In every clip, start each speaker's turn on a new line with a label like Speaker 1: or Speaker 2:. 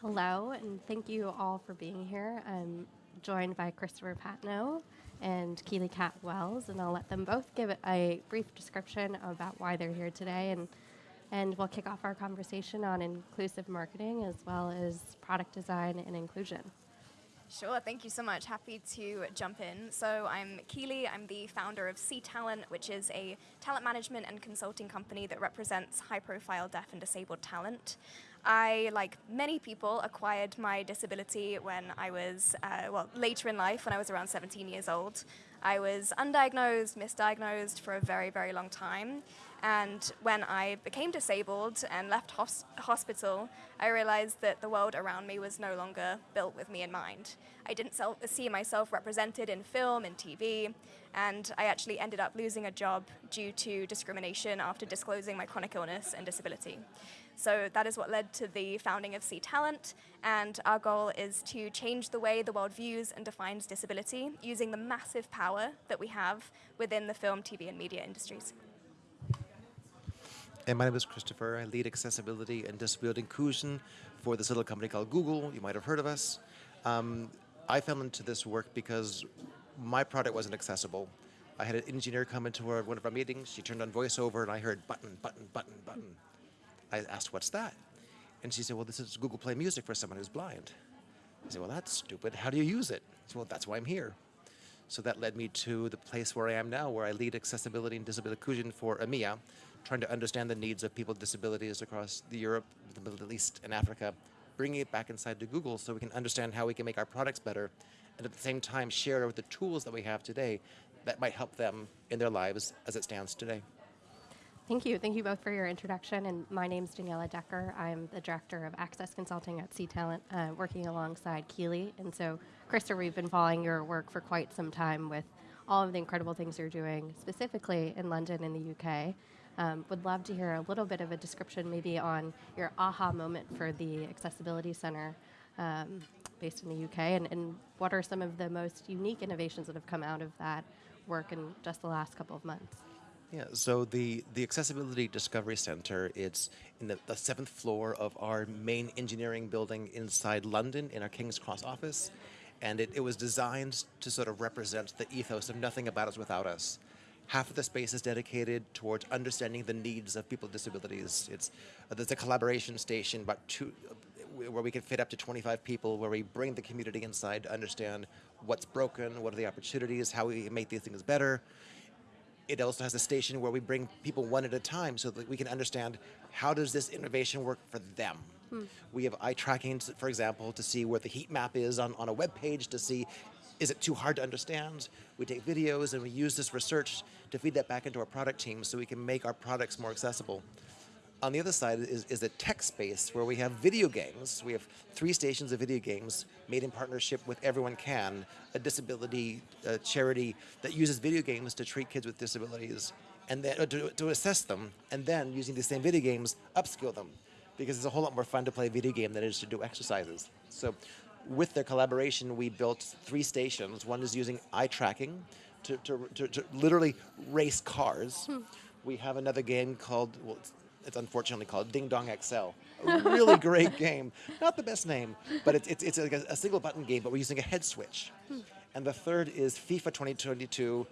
Speaker 1: Hello, and thank you all for being here. I'm joined by Christopher Patnoe and Keely Cat Wells, and I'll let them both give a brief description about why they're here today, and, and we'll kick off our conversation on inclusive marketing as well as product design and inclusion.
Speaker 2: Sure, thank you so much. Happy to jump in. So I'm Keely, I'm the founder of C Talent, which is a talent management and consulting company that represents high profile deaf and disabled talent. I, like many people, acquired my disability when I was, uh, well, later in life, when I was around 17 years old. I was undiagnosed, misdiagnosed for a very, very long time. And when I became disabled and left hos hospital, I realized that the world around me was no longer built with me in mind. I didn't see myself represented in film and TV, and I actually ended up losing a job due to discrimination after disclosing my chronic illness and disability. So that is what led to the founding of C Talent, and our goal is to change the way the world views and defines disability using the massive power that we have within the film, TV, and media industries.
Speaker 3: And my name is Christopher. I lead accessibility and disability inclusion for this little company called Google. You might have heard of us. Um, I fell into this work because my product wasn't accessible. I had an engineer come into one of our meetings. She turned on voiceover, and I heard button, button, button, button. I asked, what's that? And she said, well, this is Google Play Music for someone who's blind. I said, well, that's stupid. How do you use it? Said, well, that's why I'm here. So that led me to the place where I am now, where I lead accessibility and disability inclusion for EMEA, trying to understand the needs of people with disabilities across the Europe, the Middle East, and Africa, bringing it back inside to Google so we can understand how we can make our products better, and at the same time share the tools that we have today that might help them in their lives as it stands today.
Speaker 1: Thank you. Thank you both for your introduction. And my name is Daniela Decker. I'm the Director of Access Consulting at C Talent, uh, working alongside Keely. And so, Krista, we've been following your work for quite some time with all of the incredible things you're doing, specifically in London in the UK. Um, would love to hear a little bit of a description maybe on your aha moment for the Accessibility Center um, based in the UK, and, and what are some of the most unique innovations that have come out of that work in just the last couple of months?
Speaker 3: Yeah, so the, the Accessibility Discovery Center, it's in the, the, seventh floor of our main engineering building inside London in our King's Cross office. And it, it was designed to sort of represent the ethos of nothing about us without us. Half of the space is dedicated towards understanding the needs of people with disabilities. It's, uh, there's a collaboration station about two, uh, where we can fit up to 25 people, where we bring the community inside to understand what's broken, what are the opportunities, how we make these things better it also has a station where we bring people one at a time so that we can understand how does this innovation work for them. Hmm. We have eye tracking, for example, to see where the heat map is on, on a web page to see is it too hard to understand? We take videos and we use this research to feed that back into our product team so we can make our products more accessible. On the other side is, is a tech space where we have video games. We have three stations of video games made in partnership with Everyone Can, a disability charity that uses video games to treat kids with disabilities and then, uh, to, to assess them, and then using these same video games, upskill them. Because it's a whole lot more fun to play a video game than it is to do exercises. So with their collaboration, we built three stations. One is using eye tracking to, to, to, to literally race cars. Hmm. We have another game called, well, it's unfortunately called Ding Dong XL. A really great game. Not the best name, but it's, it's, it's a, a, single button game, but we're using a head switch. Hmm. And the third is FIFA 2022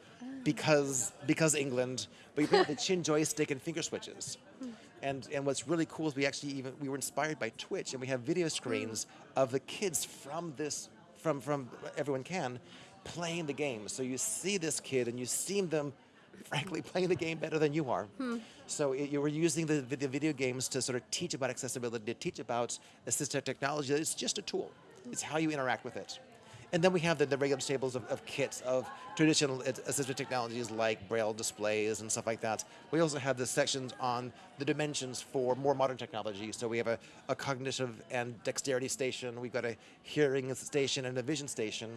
Speaker 3: because, because England, but you play with the chin joystick and finger switches. Hmm. And, and what's really cool is we actually even, we were inspired by Twitch and we have video screens hmm. of the kids from this, from, from Everyone Can, playing the game. So you see this kid and you see them frankly playing the game better than you are. Hmm. So it, you were using the, the video games to sort of teach about accessibility, to teach about assistive technology. It's just a tool. It's how you interact with it. And then we have the, the regular tables of, of, kits of traditional assistive technologies like braille displays and stuff like that. We also have the sections on the dimensions for more modern technology. So we have a, a cognitive and dexterity station, we've got a hearing station and a vision station.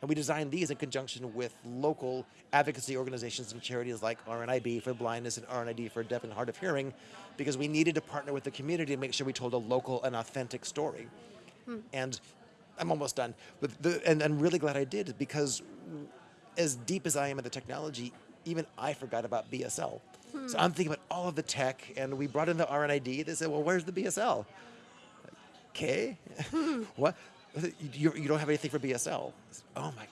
Speaker 3: And we designed these in conjunction with local advocacy organizations and charities like RNIB for blindness and RNID for deaf and hard of hearing, because we needed to partner with the community to make sure we told a local and authentic story. Hmm. And I'm almost done. But the, and I'm really glad I did because as deep as I am in the technology, even I forgot about BSL. Hmm. So I'm thinking about all of the tech, and we brought in the RNID. They said, well, where's the BSL? okay. what? You, you don't have anything for BSL. Oh my,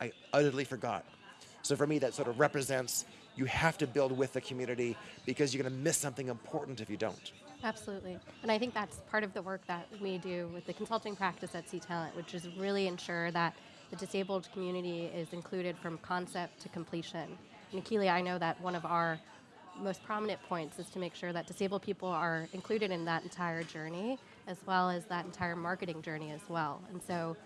Speaker 3: I utterly forgot. So for me, that sort of represents you have to build with the community because you're going to miss something important if you don't.
Speaker 1: Absolutely. And I think that's part of the work that we do with the consulting practice at C Talent, which is really ensure that the disabled community is included from concept to completion. And I know that one of our most prominent points is to make sure that disabled people are included in that entire journey, as well as that entire marketing journey as well. And so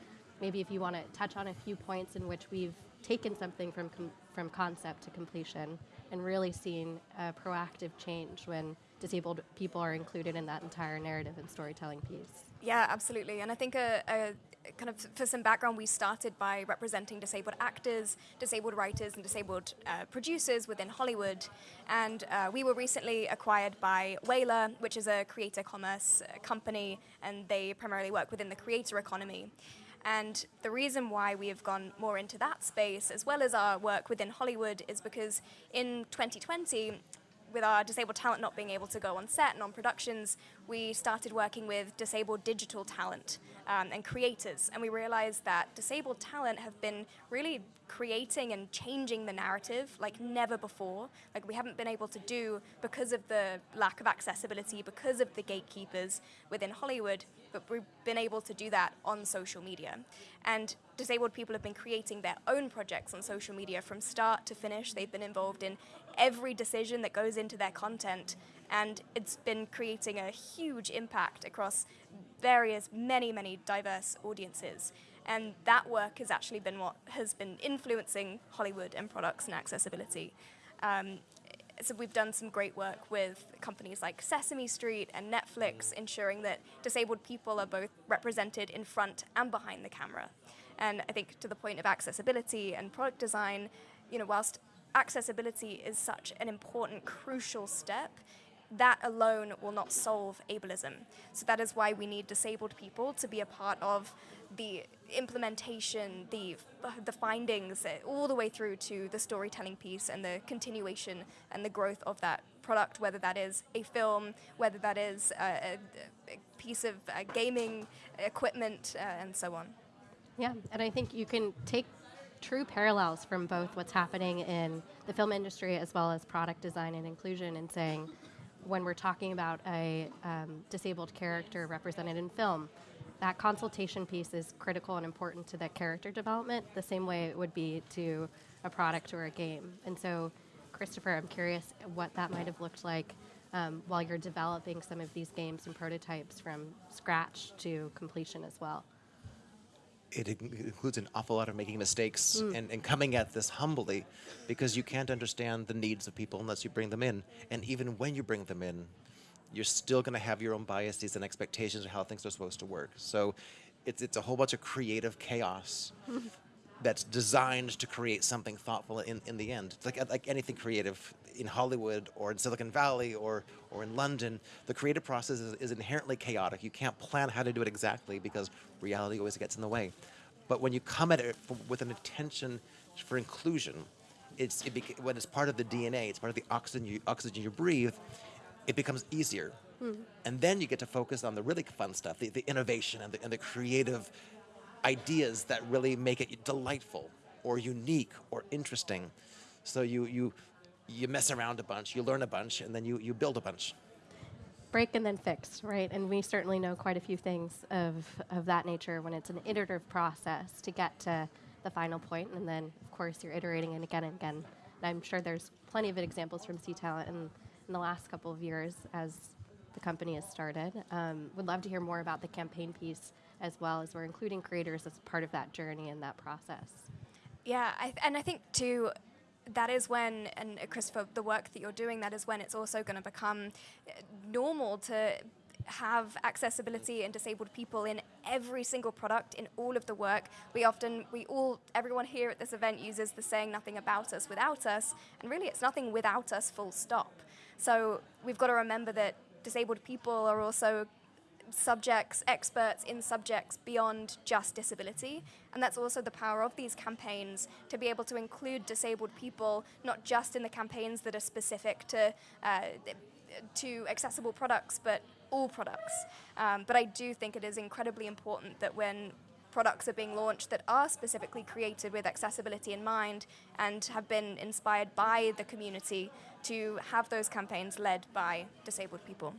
Speaker 1: maybe if you want to touch on a few points in which we've taken something from, from concept to completion and really seen a proactive change when disabled people are included in that entire narrative and storytelling piece.
Speaker 2: Yeah, absolutely. And I think a, a, kind of for some background, we started by representing disabled actors, disabled writers, and disabled uh, producers within Hollywood. And uh, we were recently acquired by Whalar, which is a creator commerce uh, company, and they primarily work within the creator economy. And the reason why we have gone more into that space, as well as our work within Hollywood, is because in 2020, with our disabled talent not being able to go on set and on productions, we started working with disabled digital talent um, and creators. And we realized that disabled talent have been really creating and changing the narrative like never before. Like we haven't been able to do because of the lack of accessibility, because of the gatekeepers within Hollywood, but we've been able to do that on social media. And disabled people have been creating their own projects on social media from start to finish. They've been involved in every decision that goes into their content. And it's been creating a huge impact across various, many, many diverse audiences. And that work has actually been what has been influencing Hollywood and products and accessibility. Um, so we've done some great work with companies like Sesame Street and Netflix, ensuring that disabled people are both represented in front and behind the camera. And I think to the point of accessibility and product design, you know, whilst accessibility is such an important, crucial step, that alone will not solve ableism. So that is why we need disabled people to be a part of the implementation, the, the findings, uh, all the way through to the storytelling piece and the continuation and the growth of that product, whether that is a film, whether that is a, a piece of uh, gaming equipment, uh, and so on.
Speaker 1: Yeah, and I think you can take true parallels from both what's happening in the film industry as well as product design and inclusion and saying when we're talking about a um, disabled character represented in film, that consultation piece is critical and important to that character development the same way it would be to a product or a game. And so, Christopher, I'm curious what that might have looked like um, while you're developing some of these games and prototypes from scratch to completion as well
Speaker 3: it includes an awful lot of making mistakes mm. and, and coming at this humbly because you can't understand the needs of people unless you bring them in. And even when you bring them in, you're still going to have your own biases and expectations of how things are supposed to work. So it's, it's a whole bunch of creative chaos that's designed to create something thoughtful in, in the end. It's like, like anything creative in Hollywood or in Silicon Valley or, or in London, the creative process is, is inherently chaotic. You can't plan how to do it exactly because reality always gets in the way. But when you come at it for, with an intention for inclusion, it's, it when it's part of the DNA, it's part of the oxygen you, oxygen you breathe, it becomes easier. Mm. And then you get to focus on the really fun stuff, the, the innovation and the, and the creative ideas that really make it delightful or unique or interesting. So you, you, you mess around a bunch, you learn a bunch, and then you, you build a bunch.
Speaker 1: Break and then fix, right? And we certainly know quite a few things of, of that nature when it's an iterative process to get to the final point, and then, of course, you're iterating and again and again. And I'm sure there's plenty of examples from C Talent in, in the last couple of years as the company has started. Um, would love to hear more about the campaign piece as well as we're including creators as part of that journey and that process.
Speaker 2: Yeah, I and I think too, that is when, and Christopher, the work that you're doing, that is when it's also going to become uh, normal to have accessibility and disabled people in every single product in all of the work. We often, we all, everyone here at this event uses the saying nothing about us without us, and really it's nothing without us full stop. So we've got to remember that disabled people are also subjects, experts in subjects beyond just disability. And that's also the power of these campaigns to be able to include disabled people, not just in the campaigns that are specific to, uh, to accessible products, but all products. Um, but I do think it is incredibly important that when products are being launched that are specifically created with accessibility in mind and have been inspired by the community to have those campaigns led by disabled people.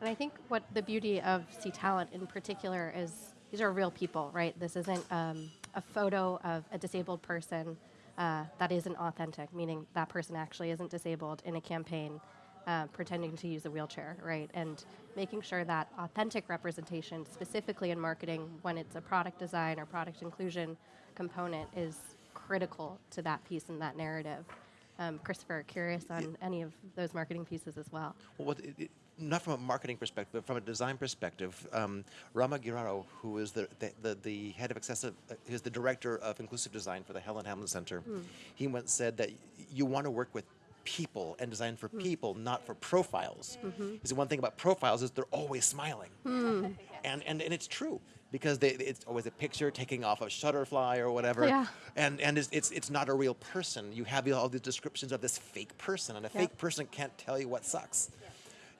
Speaker 1: And I think what the beauty of C Talent in particular is these are real people, right? This isn't um, a photo of a disabled person uh, that isn't authentic, meaning that person actually isn't disabled in a campaign uh, pretending to use a wheelchair, right? And making sure that authentic representation, specifically in marketing, when it's a product design or product inclusion component, is critical to that piece and that narrative. Um, Christopher, curious on any of those marketing pieces as well.
Speaker 3: Well, what it, it, not from a marketing perspective, but from a design perspective, um, Rama Gheerawo, who is the, the, the, the head of accessive, uh, is the director of inclusive design for the Helen Hamlyn Center,
Speaker 1: Hmm.
Speaker 3: he once said that you want to work with people and design for
Speaker 1: Hmm.
Speaker 3: people, not for profiles.
Speaker 1: Mm-hmm.
Speaker 3: Because one thing about profiles is they're always smiling.
Speaker 1: Hmm.
Speaker 3: And, and, and it's true because they, it's always a picture taking off a shutterfly or whatever.
Speaker 1: Yeah.
Speaker 3: And, and it's, it's, it's not a real person. You have all these descriptions of this fake person, and a
Speaker 1: Yep.
Speaker 3: fake person can't tell you what sucks.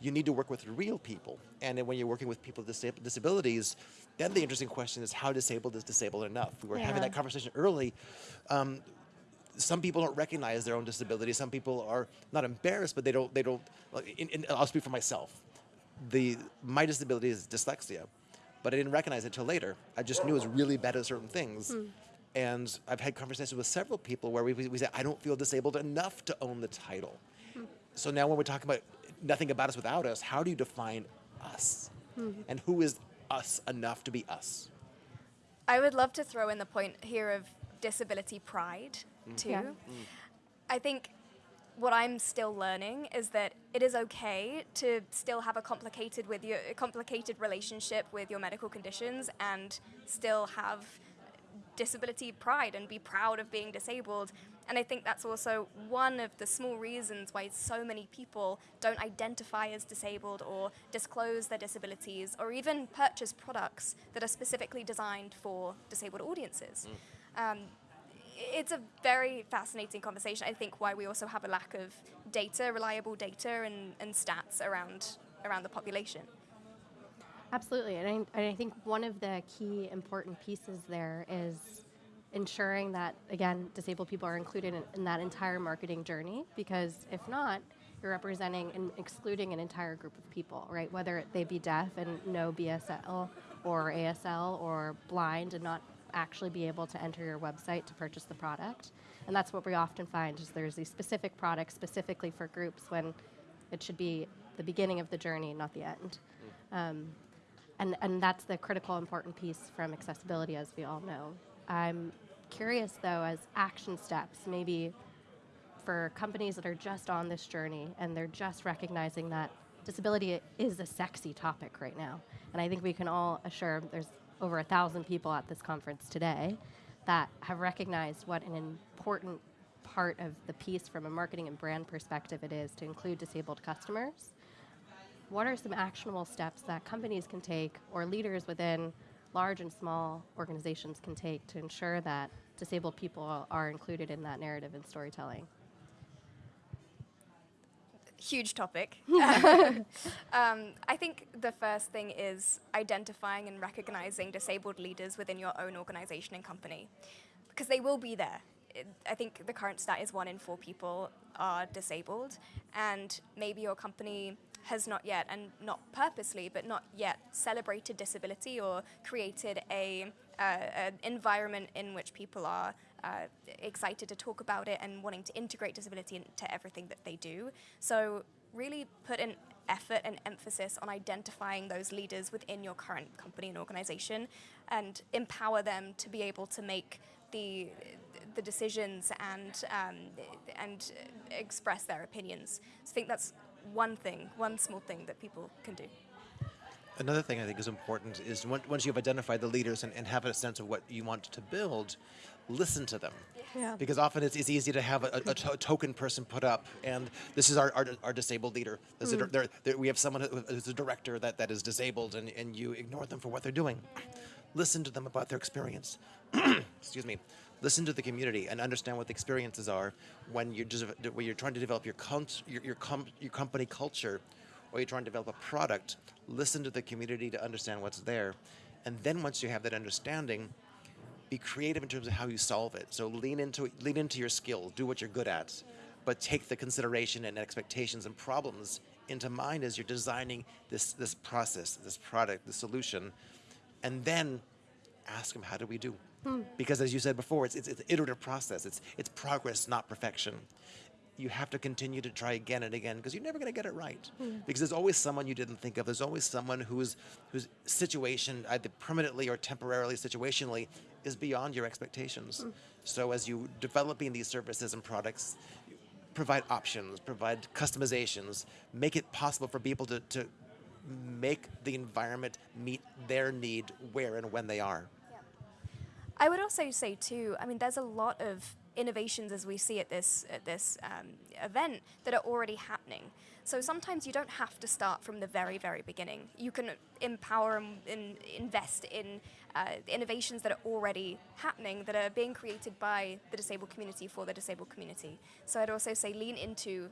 Speaker 3: You need to work with real people. And then when you're working with people with disab- disabilities, then the interesting question is how disabled is disabled enough? We were having that conversation early. Um, some people don't recognize their own disability. Some people are not embarrassed, but they don't. They don't. like, In, in, I'll speak for myself. The my disability is dyslexia, but I didn't recognize it till later. I just knew I was really bad at certain things. And I've had conversations with several people where we, we say, I don't feel disabled enough to own the title. So now when we're talking about nothing about us without us, how do you define us? Mm-hmm. And who is us enough to be us?
Speaker 2: I would love to throw in the point here of disability pride, mm-hmm. too.
Speaker 1: Yeah.
Speaker 2: I think what I'm still learning is that it is okay to still have a complicated with your a complicated relationship with your medical conditions and still have disability pride and be proud of being disabled. And I think that's also one of the small reasons why so many people don't identify as disabled or disclose their disabilities or even purchase products that are specifically designed for disabled audiences. Um, it's a very fascinating conversation. I think why we also have a lack of data, reliable data, and, and stats around around the population.
Speaker 1: Absolutely, and I, and I think one of the key important pieces there is ensuring that again disabled people are included in, in that entire marketing journey because if not you're representing and excluding an entire group of people right? Whether they be deaf and know bsl or asl or blind and not actually be able to enter your website to purchase the product. And that's what we often find is there's these specific products specifically for groups when it should be the beginning of the journey not the end. Um, and, and that's the critical important piece from accessibility, as we all know. I'm curious, though, as action steps, maybe for companies that are just on this journey and they're just recognizing that disability is a sexy topic right now. And I think we can all assure there's over a thousand people at this conference today that have recognized what an important part of the piece from a marketing and brand perspective it is to include disabled customers what are some actionable steps that companies can take or leaders within large and small organizations can take to ensure that disabled people are included in that narrative and storytelling?
Speaker 2: Huge topic. um, I think the first thing is identifying and recognizing disabled leaders within your own organization and company, because they will be there. I think the current stat is one in four people are disabled, and maybe your company has not yet, and not purposely, but not yet celebrated disability or created a, uh, an environment in which people are uh, excited to talk about it and wanting to integrate disability into everything that they do. So really put an effort and emphasis on identifying those leaders within your current company and organization and empower them to be able to make the the decisions and um, and express their opinions. So I think that's one thing, one small thing that people can do.
Speaker 3: Another thing I think is important is once you've identified the leaders and, and have a sense of what you want to build, listen to them.
Speaker 1: Yeah.
Speaker 3: Because often it's, it's easy to have a, a, a to- token person put up, and this is our, our, our disabled leader. This is a mm. dir- there- there- we have someone who- who's a director that, that is disabled, and, and you ignore them for what they're doing. Listen to them about their experience. Excuse me. Listen to the community and understand what the experiences are when you're, just, when you're trying to develop your, your, your, com, your company culture or you're trying to develop a product, listen to the community to understand what's there. And then once you have that understanding, be creative in terms of how you solve it. So lean into lean into your skill, do what you're good at, but take the consideration and expectations and problems into mind as you're designing this this process, this product, the solution, and then ask them how do we do? Because as you said before, it's, it's, it's an iterative process. It's it's progress, not perfection. You have to continue to try again and again because you're never going to get it right. Hmm. Because there's always someone you didn't think of. There's always someone whose whose situation, either permanently or temporarily, situationally, is beyond your expectations. Hmm. So as you developing these services and products, provide options, provide customizations, make it possible for people to, to make the environment meet their need where and when they are.
Speaker 2: I would also say too. I mean, there's a lot of innovations as we see at this at this um, event that are already happening. So sometimes you don't have to start from the very very beginning. You can empower and, and invest in uh, innovations that are already happening that are being created by the disabled community for the disabled community. So I'd also say lean into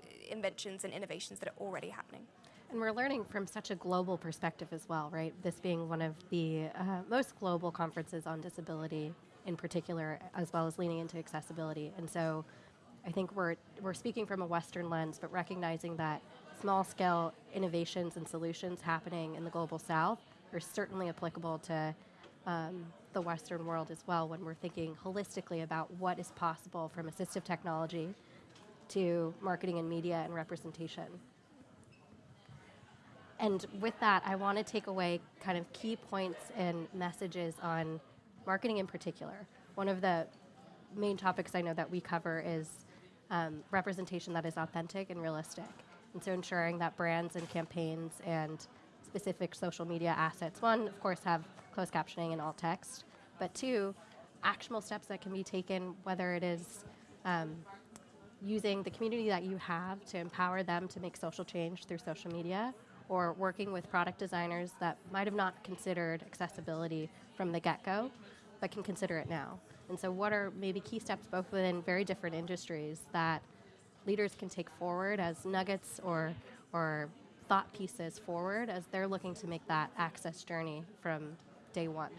Speaker 2: uh, inventions and innovations that are already happening.
Speaker 1: And we're learning from such a global perspective as well, right? This being one of the uh, most global conferences on disability in particular, as well as leaning into accessibility. And so I think we're, we're speaking from a Western lens, but recognizing that small scale innovations and solutions happening in the global south are certainly applicable to um, the Western world as well when we're thinking holistically about what is possible from assistive technology to marketing and media and representation. And with that, I want to take away kind of key points and messages on marketing in particular. One of the main topics I know that we cover is um, representation that is authentic and realistic. And so ensuring that brands and campaigns and specific social media assets, one, of course, have closed captioning and alt text, but two, actionable steps that can be taken, whether it is um, using the community that you have to empower them to make social change through social media, or working with product designers that might have not considered accessibility from the get go, but can consider it now. And so, what are maybe key steps both within very different industries that leaders can take forward as nuggets or, or thought pieces forward as they're looking to make that access journey from day one?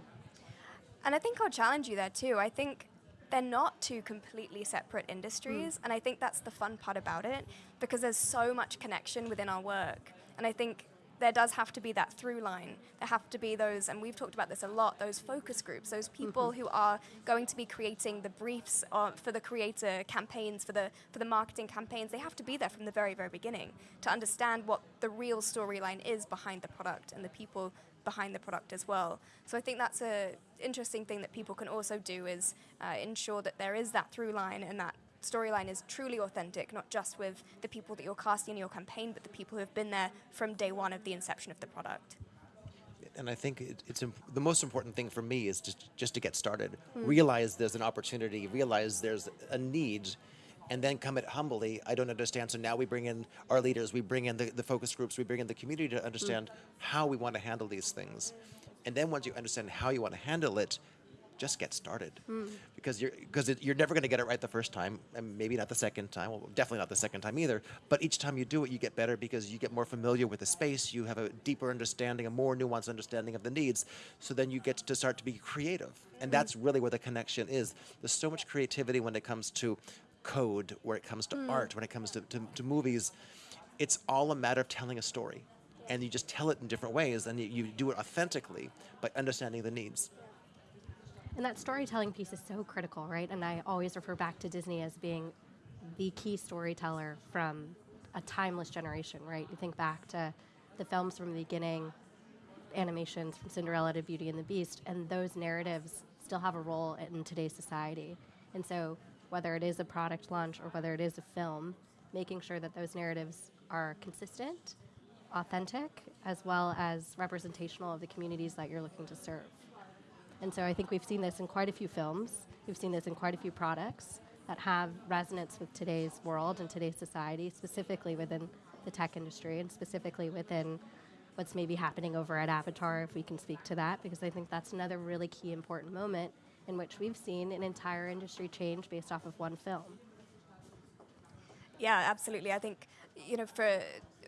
Speaker 2: And I think I'll challenge you there too. I think they're not two completely separate industries, mm. and I think that's the fun part about it because there's so much connection within our work. And I think there does have to be that through line. There have to be those, and we've talked about this a lot, those focus groups, those people who are going to be creating the briefs uh, for the creator campaigns, for the for the marketing campaigns. They have to be there from the very, very beginning to understand what the real storyline is behind the product and the people behind the product as well. So I think that's an interesting thing that people can also do is uh, ensure that there is that through line and that storyline is truly authentic, not just with the people that you're casting in your campaign, but the people who have been there from day one of the inception of the product.
Speaker 3: And I think it, it's imp- the most important thing for me is just just to get started. Mm. Realize there's an opportunity. Realize there's a need, and then come at humbly. I don't understand. So now we bring in our leaders. We bring in the, the focus groups. We bring in the community to mm. understand how we want to handle these things. And then once you understand how you want to handle it, just get started. Hmm. Because you're because it, you're never going to get it right the first time, and maybe not the second time. Well, definitely not the second time either. But each time you do it, you get better because you get more familiar with the space. You have a deeper understanding, a more nuanced understanding of the needs. So then you get to start to be creative, and hmm. that's really where the connection is. There's so much creativity when it comes to code, where it comes to hmm. art, when it comes to, to, to movies. It's all a matter of telling a story. And you just tell it in different ways, and you, you do it authentically by understanding the needs.
Speaker 1: And that storytelling piece is so critical, right? And I always refer back to Disney as being the key storyteller from a timeless generation, right? You think back to the films from the beginning, animations from Cinderella to Beauty and the Beast, and those narratives still have a role in today's society. And so, whether it is a product launch or whether it is a film, making sure that those narratives are consistent, authentic, as well as representational of the communities that you're looking to serve. And so I think we've seen this in quite a few films. We've seen this in quite a few products that have resonance with today's world and today's society, specifically within the tech industry and specifically within what's maybe happening over at Avatar, if we can speak to that, because I think that's another really key important moment in which we've seen an entire industry change based off of one film.
Speaker 2: Yeah, absolutely. I think you know for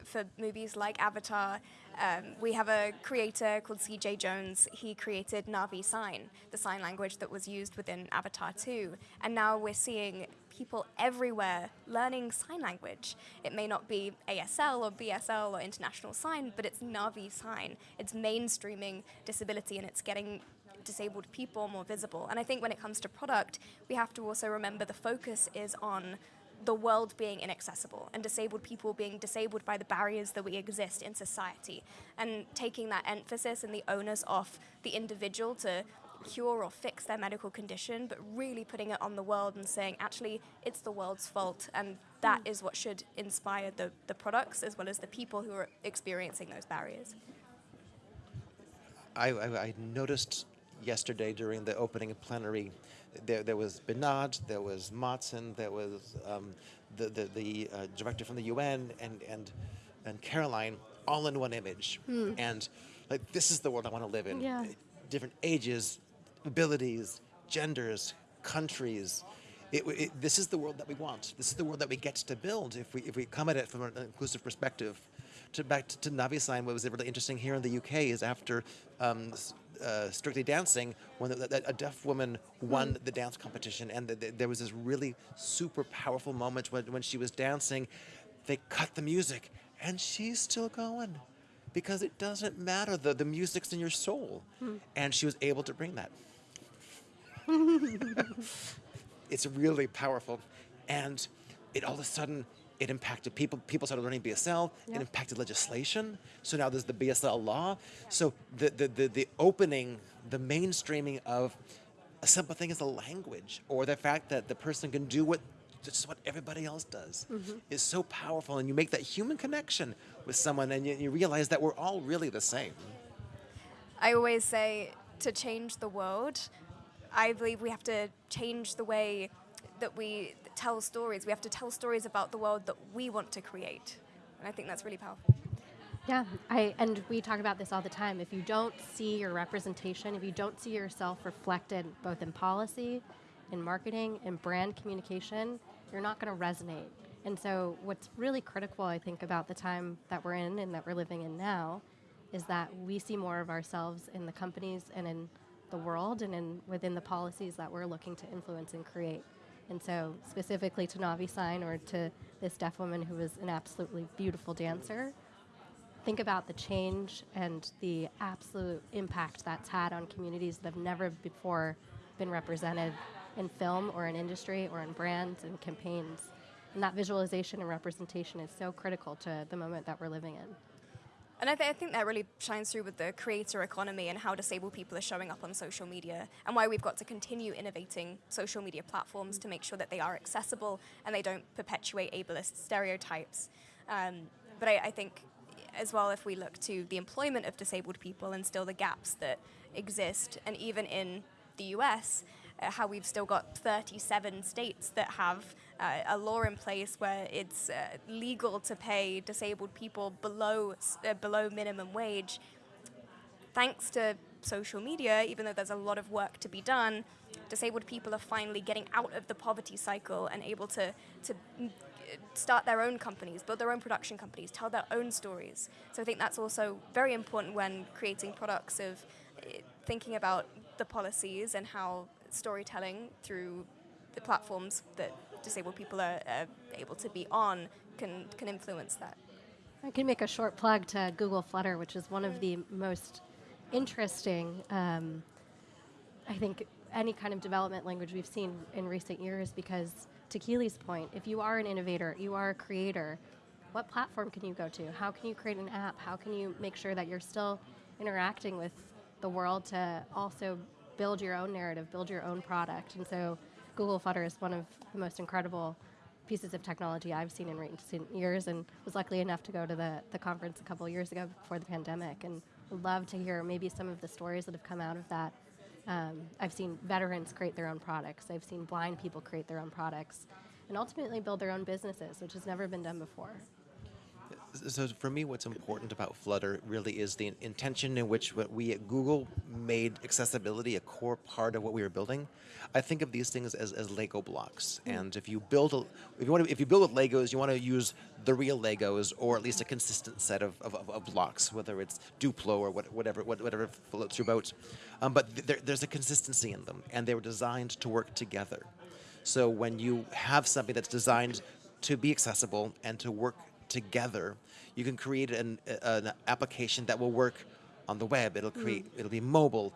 Speaker 2: for movies like Avatar, um, we have a creator called CJ Jones. He created Navi Sign, the sign language that was used within Avatar 2. And now we're seeing people everywhere learning sign language. It may not be ASL or BSL or International Sign, but it's Navi Sign. It's mainstreaming disability and it's getting disabled people more visible. And I think when it comes to product, we have to also remember the focus is on the world being inaccessible and disabled people being disabled by the barriers that we exist in society and taking that emphasis and the onus off the individual to cure or fix their medical condition, but really putting it on the world and saying, actually, it's the world's fault. And that mm. is what should inspire the, the products as well as the people who are experiencing those barriers.
Speaker 3: I, I, I noticed yesterday during the opening plenary, there, there was Binod, there was Matson, there was um, the, the, the uh, director from the UN, and, and, and Caroline, all in one image. And like, this is the world I want to live in.
Speaker 1: Yeah.
Speaker 3: Different ages, abilities, genders, countries. It, it, this is the world that we want. This is the world that we get to build if we, if we come at it from an inclusive perspective. To back to, to Navi Sign, what was really interesting here in the UK is after um, uh, Strictly Dancing, when the, the, a deaf woman won the dance competition, and the, the, there was this really super powerful moment when, when she was dancing. They cut the music, and she's still going because it doesn't matter. The, the music's in your soul. And she was able to bring that. it's really powerful. And it all of a sudden, it impacted people. People started learning BSL. It impacted legislation. So now there's the BSL law. So the, the, the, the opening, the mainstreaming of a simple thing as a language or the fact that the person can do what just what everybody else does mm-hmm. is so powerful and you make that human connection with someone and you, you realize that we're all really the same
Speaker 2: I always say to change the world, I believe we have to change the way that we tell stories. We have to tell stories about the world that we want to create. And I think that's really powerful.
Speaker 1: Yeah, I and we talk about this all the time. If you don't see your representation, if you don't see yourself reflected both in policy, in marketing, in brand communication, you're not going to resonate. And so, what's really critical, I think, about the time that we're in and that we're living in now, is that we see more of ourselves in the companies and in the world and in within the policies that we're looking to influence and create. And so, specifically to Navi Sign or to this deaf woman who was an absolutely beautiful dancer, think about the change and the absolute impact that's had on communities that have never before been represented in film or in industry or in brands and campaigns. And that visualization and representation is so critical to the moment that we're living in.
Speaker 2: And I, th- I think that really shines through with the creator economy and how disabled people are showing up on social media, and why we've got to continue innovating social media platforms to make sure that they are accessible and they don't perpetuate ableist stereotypes. Um, but I, I think, as well, if we look to the employment of disabled people and still the gaps that exist, and even in the US, uh, how we've still got 37 states that have uh, a law in place where it's uh, legal to pay disabled people below uh, below minimum wage. Thanks to social media, even though there's a lot of work to be done, disabled people are finally getting out of the poverty cycle and able to to mm, start their own companies, build their own production companies, tell their own stories. So I think that's also very important when creating products of eh, thinking about the policies and how storytelling through the platforms that disabled people are uh, able to be on can can influence that.
Speaker 1: I can make a short plug to Google Flutter, which is one of the most interesting, um, I think, any kind of development language we've seen in recent years. Because to Keely's point, if you are an innovator, you are a creator, what platform can you go to? How can you create an app? How can you make sure that you're still interacting with the world to also build your own narrative, build your own product? And so Google Flutter is one of the most incredible pieces of technology I've seen in recent years and was lucky enough to go to the, the conference a couple years ago before the pandemic and would love to hear maybe some of the stories that have come out of that. Um, I've seen veterans create their own products. I've seen blind people create their own products and ultimately build their own businesses, which has never been done before.
Speaker 3: So for me, what's important about Flutter really is the intention in which what we at Google made accessibility a core part of what we were building. I think of these things as, as Lego blocks, and if you build a, if you want to, if you build with Legos, you want to use the real Legos or at least a consistent set of, of, of- of blocks, whether it's Duplo or what, whatever what- whatever floats your boat. Um, but th- there, there's a consistency in them, and they were designed to work together. So when you have something that's designed to be accessible and to work together, you can create an, an application that will work on the web. It'll create, mm. it'll be mobile,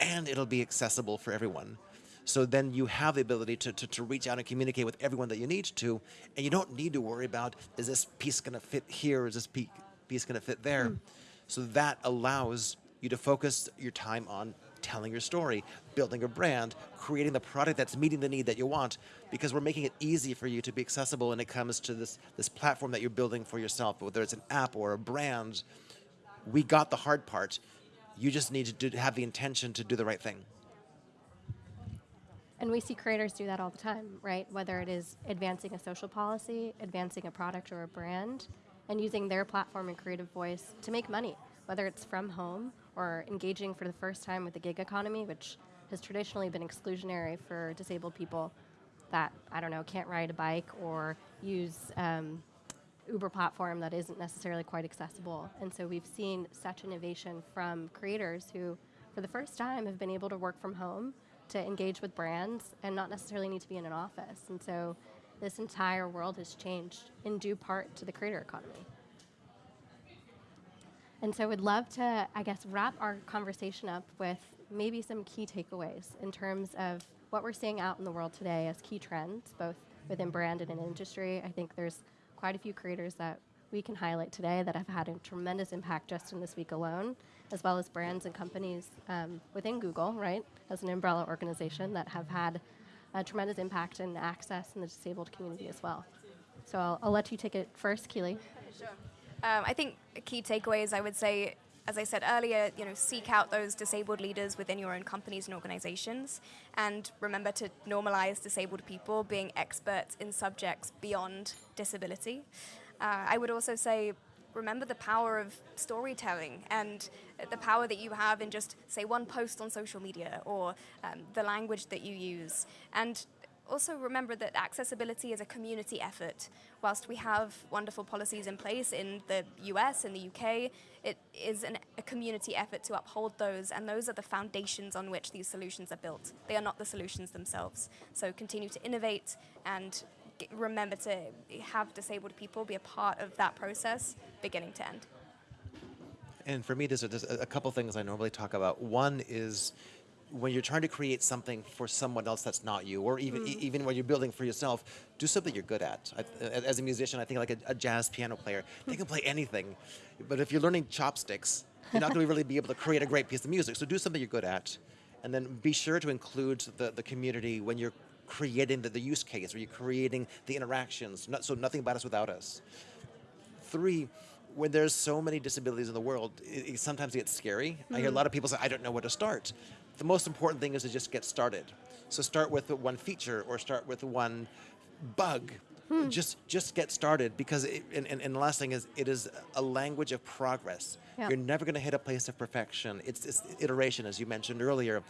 Speaker 3: and it'll be accessible for everyone. So then you have the ability to, to, to reach out and communicate with everyone that you need to, and you don't need to worry about is this piece going to fit here, is this piece going to fit there. Mm. So that allows you to focus your time on telling your story, building a brand, creating the product that's meeting the need that you want, because we're making it easy for you to be accessible when it comes to this, this platform that you're building for yourself, whether it's an app or a brand. We got the hard part. You just need to do, have the intention to do the right thing.
Speaker 1: And we see creators do that all the time, right? Whether it is advancing a social policy, advancing a product or a brand, and using their platform and creative voice to make money, whether it's from home or engaging for the first time with the gig economy, which has traditionally been exclusionary for disabled people that, I don't know, can't ride a bike or use um, Uber platform that isn't necessarily quite accessible. And so we've seen such innovation from creators who, for the first time, have been able to work from home to engage with brands and not necessarily need to be in an office. And so this entire world has changed in due part to the creator economy. And so we'd love to, I guess, wrap our conversation up with maybe some key takeaways in terms of what we're seeing out in the world today as key trends, both within brand and in industry. I think there's quite a few creators that we can highlight today that have had a tremendous impact just in this week alone, as well as brands and companies um, within Google, right, as an umbrella organization that have had a tremendous impact in access in the disabled community as well. So I'll, I'll let you take it first, Keely.
Speaker 2: Sure. Um, I think a key takeaways, I would say, as I said earlier, you know, seek out those disabled leaders within your own companies and organizations, and remember to normalize disabled people being experts in subjects beyond disability. Uh, I would also say remember the power of storytelling and the power that you have in just say one post on social media or um, the language that you use and also remember that accessibility is a community effort. Whilst we have wonderful policies in place in the US and the UK, it is an, a community effort to uphold those, and those are the foundations on which these solutions are built. They are not the solutions themselves. So continue to innovate and remember to have disabled people be a part of that process, beginning to end.
Speaker 3: And for me, there's a, there's a couple things I normally talk about. One is when you're trying to create something for someone else that's not you, or even e- mm. even when you're building for yourself, do something you're good at. I, as a musician, I think like a, a jazz piano player, they can play anything, but if you're learning chopsticks, you're not going to really be able to create a great piece of music. So do something you're good at, and then be sure to include the, the community when you're creating the, the use case, or you're creating the interactions. Not, so nothing about us without us three, when there's so many disabilities in the world, it, it sometimes gets scary. I hear a mm. lot of people say, I don't know where to start. The most important thing is to just get started. So start with one feature or start with one bug. Hmm. Just just get started because it, and, and, and the last thing is it is a language of progress. You're never going to hit a place of perfection. It's, it's iteration, as you mentioned earlier.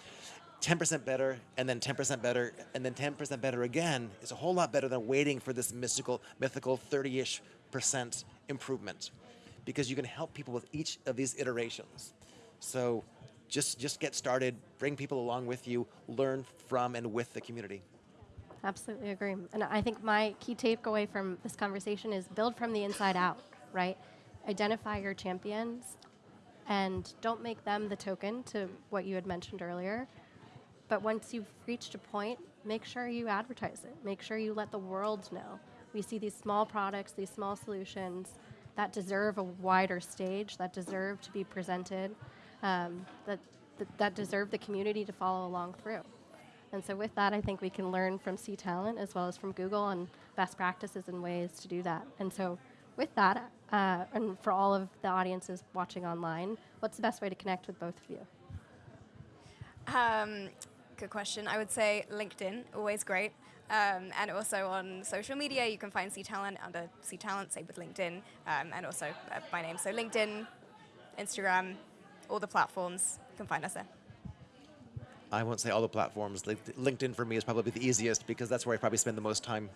Speaker 3: 10% better, and then 10% better, and then 10% better again is a whole lot better than waiting for this mystical, mythical 30 ish percent improvement because you can help people with each of these iterations. So just, just get started, bring people along with you, learn from and with the community.
Speaker 1: Absolutely agree. And I think my key takeaway from this conversation is build from the inside out, right? Identify your champions and don't make them the token to what you had mentioned earlier. But once you've reached a point, make sure you advertise it. Make sure you let the world know. We see these small products, these small solutions that deserve a wider stage, that deserve to be presented, um, that, that, that deserve the community to follow along through. And so, with that, I think we can learn from C Talent as well as from Google on best practices and ways to do that. And so, with that, uh, and for all of the audiences watching online, what's the best way to connect with both of you?
Speaker 2: Um, good question. I would say LinkedIn, always great. Um, and also on social media, you can find C Talent under C Talent, same with LinkedIn, um, and also uh, my name. So LinkedIn, Instagram, all the platforms, you can find us there.
Speaker 3: I won't say all the platforms. Link- LinkedIn for me is probably the easiest because that's where I probably spend the most time.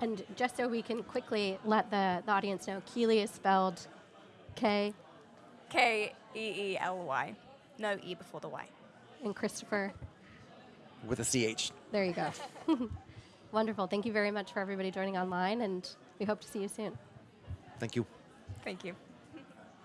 Speaker 1: And just so we can quickly let the, the audience know, Keely is spelled K,
Speaker 2: K E E L Y. No E before the Y.
Speaker 1: and Christopher.
Speaker 3: With a C-H.
Speaker 1: There you go. Wonderful. Thank you very much for everybody joining online, and we hope to see you soon.
Speaker 3: Thank you.
Speaker 2: Thank you.